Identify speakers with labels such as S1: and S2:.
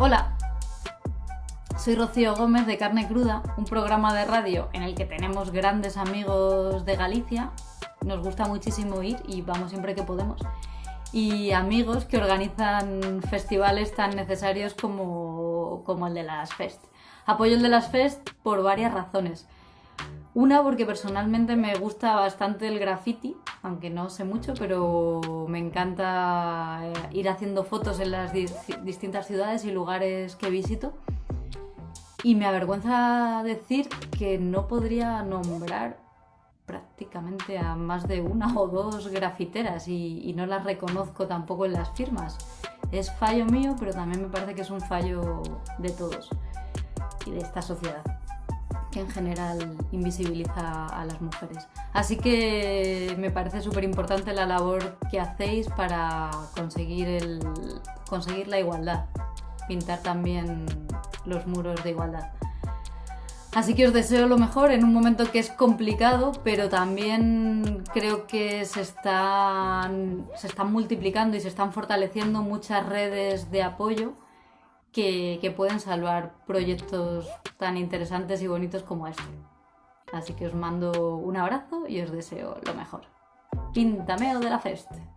S1: Hola, soy Rocío Gómez de Carne Cruda, un programa de radio en el que tenemos grandes amigos de Galicia. Nos gusta muchísimo ir y vamos siempre que podemos. Y amigos que organizan festivales tan necesarios como, como el de las Fest. Apoyo el de las Fest por varias razones. Una porque personalmente me gusta bastante el graffiti, aunque no sé mucho, pero me encanta eh, ir haciendo fotos en las distintas ciudades y lugares que visito. Y me avergüenza decir que no podría nombrar prácticamente a más de una o dos grafiteras y, y no las reconozco tampoco en las firmas. Es fallo mío, pero también me parece que es un fallo de todos y de esta sociedad que en general invisibiliza a las mujeres. Así que me parece súper importante la labor que hacéis para conseguir, el, conseguir la igualdad, pintar también los muros de igualdad. Así que os deseo lo mejor en un momento que es complicado, pero también creo que se están, se están multiplicando y se están fortaleciendo muchas redes de apoyo que, pueden salvar proyectos tan interesantes y bonitos como este. Así que os mando un abrazo y os deseo lo mejor. Pintameo de la Feste.